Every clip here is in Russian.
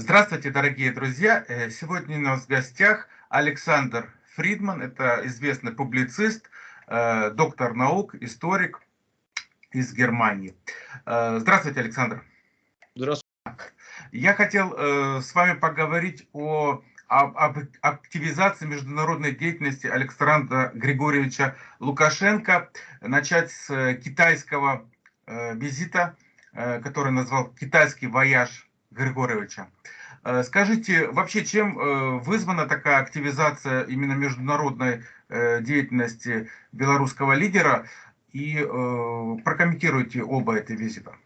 Здравствуйте, дорогие друзья! Э, сегодня у нас в гостях Александр Фридман. Это известный публицист, э, доктор наук, историк из Германии. Э, здравствуйте, Александр. Здравствуйте. Я хотел с вами поговорить о об активизации международной деятельности Александра Григорьевича Лукашенко, начать с китайского визита, который назвал «Китайский вояж Григорьевича. Э, скажите, вообще чем э, вызвана такая активизация именно международной э, деятельности белорусского лидера? И прокомментируйте оба эти визита.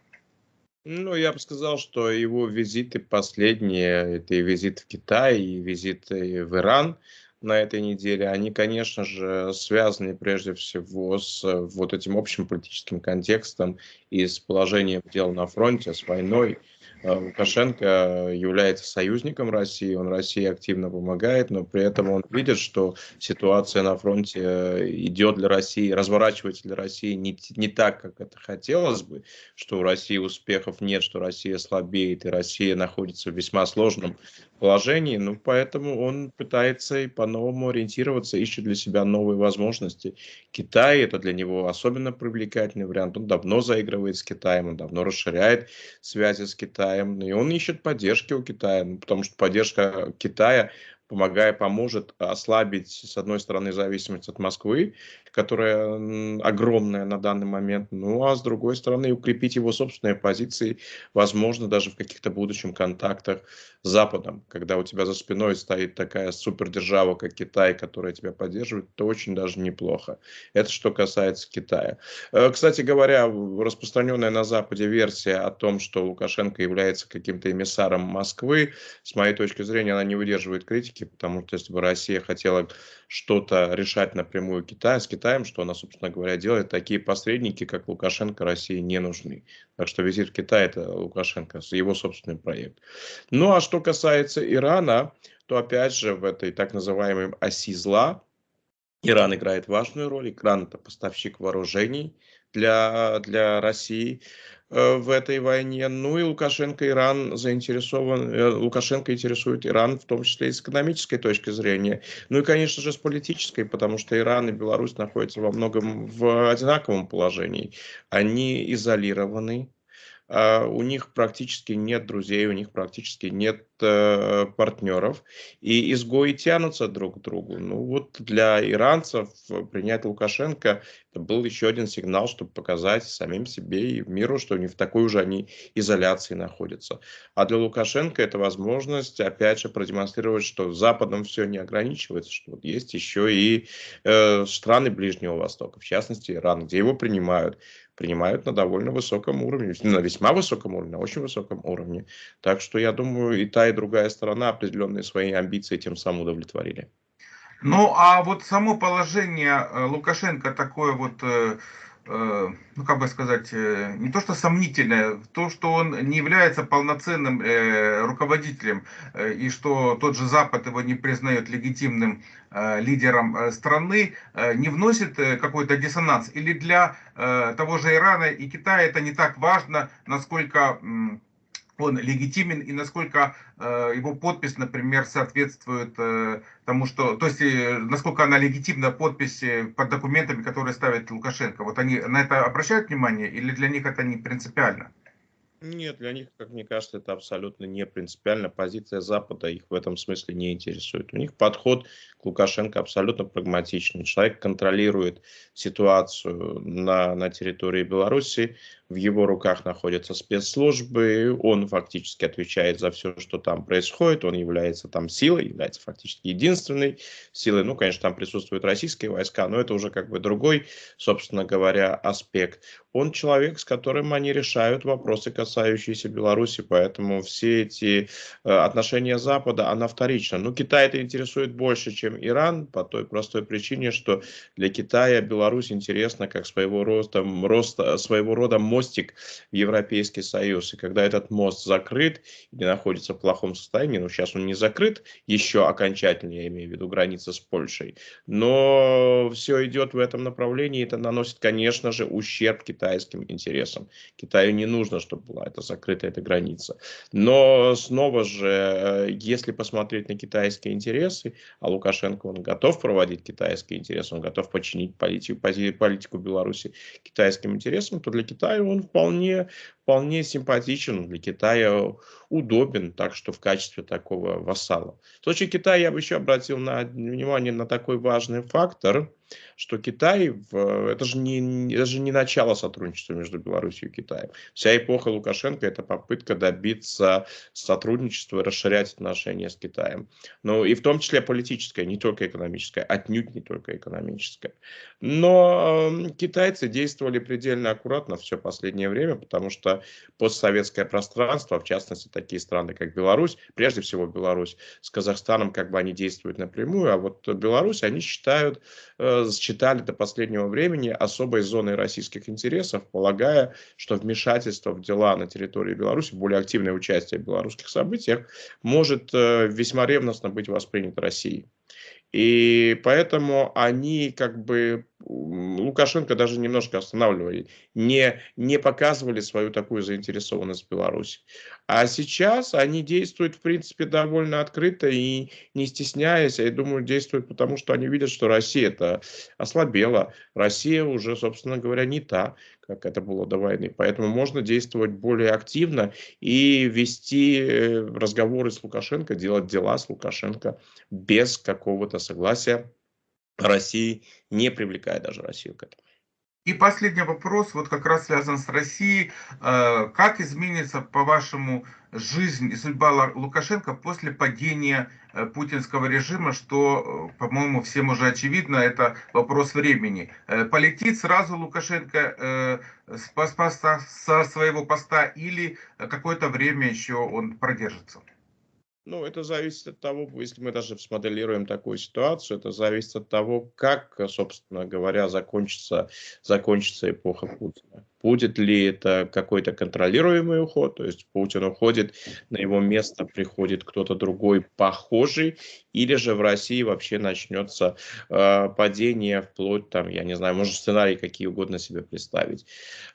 Ну, я бы сказал, что его визиты последние, это и визит в Китай, и визит в Иран на этой неделе, они, конечно же, связаны прежде всего с вот этим общим политическим контекстом и с положением дел на фронте, с войной, Лукашенко является союзником России, он России активно помогает, но при этом он видит, что ситуация на фронте э, идет для России, разворачивается для России не, не так, как это хотелось бы, что у России успехов нет, что Россия слабеет, и Россия находится в весьма сложном положении, ну, поэтому он пытается и по-новому ориентироваться, ищет для себя новые возможности. Китай – это для него особенно привлекательный вариант, он давно заигрывает с Китаем, он давно расширяет связи с Китаем, и он ищет поддержки у Китая, ну, потому что поддержка Китая помогая, поможет ослабить, с одной стороны, зависимость от Москвы, которая огромная на данный момент, ну а с другой стороны, укрепить его собственные позиции, возможно, даже в каких-то будущем контактах с Западом. Когда у тебя за спиной стоит такая супердержава, как Китай, которая тебя поддерживает, то очень даже неплохо. Это что касается Китая. Э, кстати говоря, распространенная на Западе версия о том, что Лукашенко является каким-то эмиссаром Москвы, с моей точки зрения, она не выдерживает критики, потому что если бы Россия хотела что-то решать напрямую Китая, с Китаем, что она, собственно говоря, делает, такие посредники, как Лукашенко, России не нужны. Так что визит в Китай – это Лукашенко, его собственный проект. Ну а что касается Ирана, то опять же в этой так называемой оси зла Иран играет важную роль. Иран – это поставщик вооружений для, для России. Э, в этой войне. Ну и Лукашенко Иран заинтересован, э, Лукашенко интересует Иран в том числе и с экономической точки зрения. Ну и, конечно же, с политической, потому что Иран и Беларусь находятся во многом в одинаковом положении. Они изолированы, у них практически нет друзей, у них практически нет э, партнеров, и изгои тянутся друг к другу. Ну вот для иранцев принять Лукашенко это был еще один сигнал, чтобы показать самим себе и миру, что не в такой уже они изоляции находятся. А для Лукашенко это возможность, опять же, продемонстрировать, что Западом все не ограничивается, что вот есть еще и э, страны Ближнего Востока, в частности Иран, где его принимают принимают на довольно высоком уровне, на весьма высоком уровне, на очень высоком уровне. Так что я думаю, и та, и другая сторона определенные свои амбиции тем самым удовлетворили. Ну, а вот само положение э, Лукашенко такое вот э, ну как бы сказать, э, не то что сомнительное, то, что он не является полноценным э, руководителем, и что тот же Запад его не признает легитимным лидером страны, не вносит какой-то диссонанс. Или для того же Ирана и Китая это не так важно, насколько он легитимен и насколько э, его подпись, например, соответствует э, тому, что, то есть э, насколько она легитимна подпись под документами, которые ставит Лукашенко. Вот они на это обращают внимание или для них это не принципиально? Нет, для них, как мне кажется, это абсолютно не принципиально. Позиция Запада их в этом смысле не интересует. У них подход к Лукашенко абсолютно прагматичный. Человек контролирует ситуацию на, на территории Беларуси, в его руках находятся спецслужбы, он фактически отвечает за все, что там происходит, он является там силой, является фактически единственной силой. Ну, конечно, там присутствуют российские войска, но это уже как бы другой, собственно говоря, аспект. Он человек, с которым они решают вопросы, касающиеся Беларуси, поэтому все эти э, отношения Запада, она вторична. Ну, Китай это интересует больше, чем Иран, по той простой причине, что для Китая Беларусь интересна как своего рода, роста, своего рода мощь мостик в Европейский Союз. И когда этот мост закрыт или находится в плохом состоянии, ну сейчас он не закрыт еще окончательно, я имею в виду граница с Польшей, но все идет в этом направлении, и это наносит, конечно же, ущерб китайским интересам. Китаю не нужно, чтобы была эта закрытая эта граница. Но снова же, э, если посмотреть на китайские интересы, а Лукашенко он готов проводить китайские интересы, он готов подчинить политику, политику Беларуси китайским интересам, то для Китая он вполне, вполне симпатичен, для Китая удобен, так что в качестве такого вассала. В случае Китая я бы еще обратил на, внимание на такой важный фактор, что Китай, в, это, же не, это же не начало сотрудничества между Беларусью и Китаем. Вся эпоха Лукашенко – это попытка добиться сотрудничества расширять отношения с Китаем. Ну и в том числе политическое, не только экономическое, отнюдь не только экономическое. Но э, китайцы действовали предельно аккуратно все последнее время, потому что постсоветское пространство, в частности такие страны, как Беларусь, прежде всего Беларусь, с Казахстаном как бы они действуют напрямую, а вот Беларусь они считают э, считали до последнего времени особой зоной российских интересов, полагая, что вмешательство в дела на территории Беларуси, более активное участие в белорусских событиях может э, весьма ревностно быть воспринято Россией. И поэтому они как бы Лукашенко даже немножко останавливали, не, не показывали свою такую заинтересованность в Беларуси. А сейчас они действуют, в принципе, довольно открыто и не стесняясь. Я думаю, действуют потому, что они видят, что Россия это ослабела. Россия уже, собственно говоря, не та, как это было до войны. Поэтому можно действовать более активно и вести э, разговоры с Лукашенко, делать дела с Лукашенко без какого-то согласия России, не привлекая даже Россию к этому. И последний вопрос, вот как раз связан с Россией. Э, как изменится, по-вашему, жизнь и судьба Лукашенко после падения э, путинского режима, что, э, по-моему, всем уже очевидно, это вопрос времени. Полетит сразу Лукашенко со своего поста или какое-то время еще он продержится? Ну, это зависит от того, если мы даже смоделируем такую ситуацию, это зависит от того, как, собственно говоря, закончится, закончится эпоха Путина. Будет ли это какой-то контролируемый уход, то есть Путин уходит, на его место приходит кто-то другой похожий, или же в России вообще начнется э, падение вплоть там, я не знаю, можно сценарий какие угодно себе представить.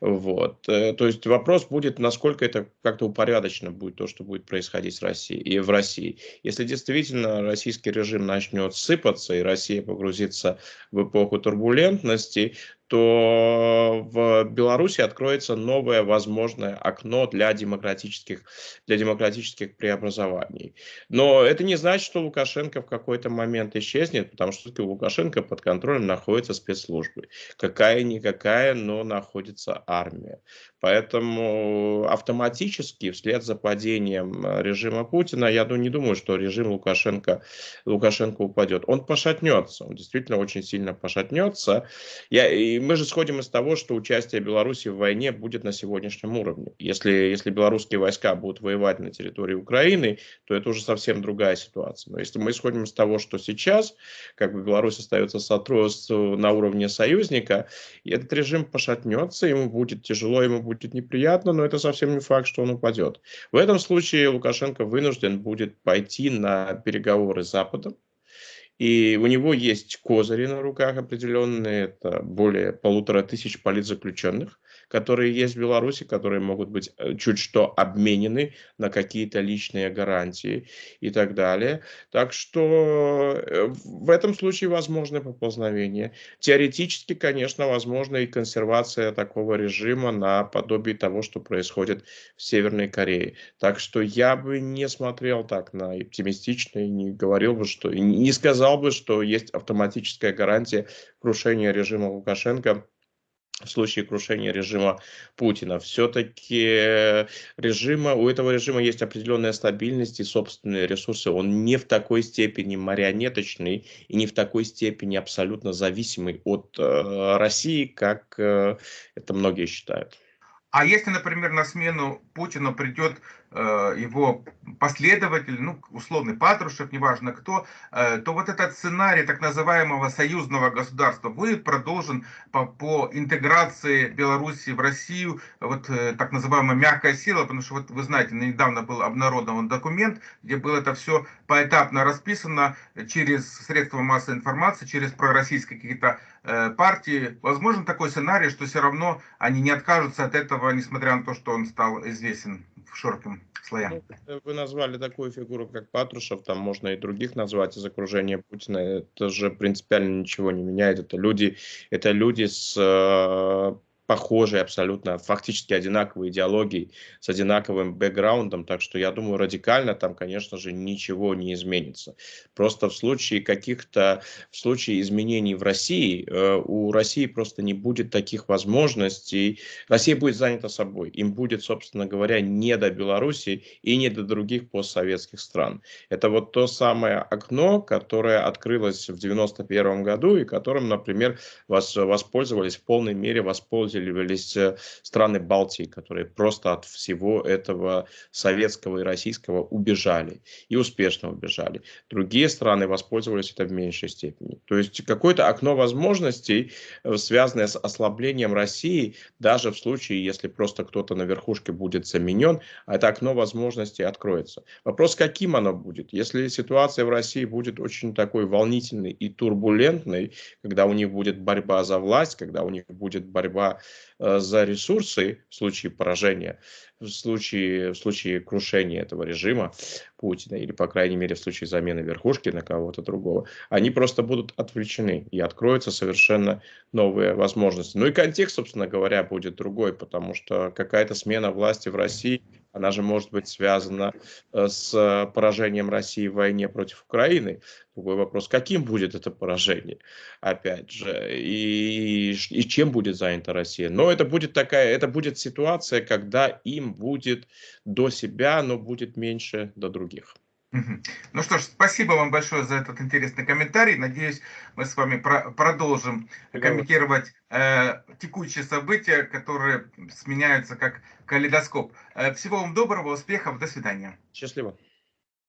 Вот. Э, то есть вопрос будет, насколько это как-то упорядочено будет то, что будет происходить в России и в России. Если действительно российский режим начнет сыпаться и Россия погрузится в эпоху турбулентности, то в Беларуси откроется новое возможное окно для демократических, для демократических преобразований. Но это не значит, что Лукашенко в какой-то момент исчезнет, потому что у Лукашенко под контролем находятся спецслужбы. Какая-никакая, но находится армия. Поэтому автоматически вслед за падением режима Путина, я не думаю, что режим Лукашенко, Лукашенко упадет. Он пошатнется, он действительно очень сильно пошатнется. Я, и мы же сходим из того, что участие Беларуси в войне будет на сегодняшнем уровне. Если, если белорусские войска будут воевать на территории Украины, то это уже совсем другая ситуация. Но если мы исходим из того, что сейчас, как бы Беларусь остается на уровне союзника, этот режим пошатнется, ему будет тяжело, ему будет неприятно, но это совсем не факт, что он упадет. В этом случае Лукашенко вынужден будет пойти на переговоры с Западом, и у него есть козыри на руках определенные, это более полутора тысяч политзаключенных, которые есть в Беларуси, которые могут быть э, чуть что обменены на какие-то личные гарантии и так далее. Так что э, в этом случае возможно поползновение. Теоретически, конечно, возможно и консервация такого режима на подобие того, что происходит в Северной Корее. Так что я бы не смотрел так на оптимистично и не говорил бы, что не сказал бы, что есть автоматическая гарантия крушения режима Лукашенко в случае крушения режима Путина. Все-таки режима, у этого режима есть определенная стабильность и собственные ресурсы. Он не в такой степени марионеточный и не в такой степени абсолютно зависимый от э, России, как э, это многие считают. А если, например, на смену Путину придет э, его последователь, ну, условный Патрушев, неважно кто, э, то вот этот сценарий так называемого союзного государства будет продолжен по, по интеграции Беларуси в Россию, вот э, так называемая мягкая сила, потому что вот вы знаете, недавно был обнародован документ, где было это все поэтапно расписано через средства массовой информации, через пророссийские какие-то э, партии. Возможно такой сценарий, что все равно они не откажутся от этого, несмотря на то, что он стал известен в слоям. Ну, вы назвали такую фигуру, как Патрушев, там можно и других назвать из окружения Путина. Это же принципиально ничего не меняет. Это люди, это люди с похожие абсолютно, фактически одинаковые идеологии, с одинаковым бэкграундом, так что я думаю, радикально там, конечно же, ничего не изменится. Просто в случае каких-то, в случае изменений в России, э, у России просто не будет таких возможностей. Россия будет занята собой, им будет, собственно говоря, не до Беларуси и не до других постсоветских стран. Это вот то самое окно, которое открылось в 91 году и которым, например, воспользовались в полной мере, воспользовались усиливались э, страны Балтии, которые просто от всего этого советского и российского убежали и успешно убежали. Другие страны воспользовались это в меньшей степени. То есть какое-то окно возможностей, э, связанное с ослаблением России, даже в случае, если просто кто-то на верхушке будет заменен, это окно возможностей откроется. Вопрос, каким оно будет? Если ситуация в России будет очень такой волнительной и турбулентной, когда у них будет борьба за власть, когда у них будет борьба за ресурсы в случае поражения, в случае, в случае крушения этого режима Путина, или, по крайней мере, в случае замены верхушки на кого-то другого, они просто будут отвлечены, и откроются совершенно новые возможности. Ну и контекст, собственно говоря, будет другой, потому что какая-то смена власти в России – она же может быть связана э, с поражением России в войне против Украины. Другой вопрос, каким будет это поражение, опять же, и, и чем будет занята Россия. Но это будет такая, это будет ситуация, когда им будет до себя, но будет меньше до других. Ну что ж, спасибо вам большое за этот интересный комментарий. Надеюсь, мы с вами про продолжим комментировать э, текущие события, которые сменяются как калейдоскоп. Э, всего вам доброго, успехов, до свидания. Счастливо.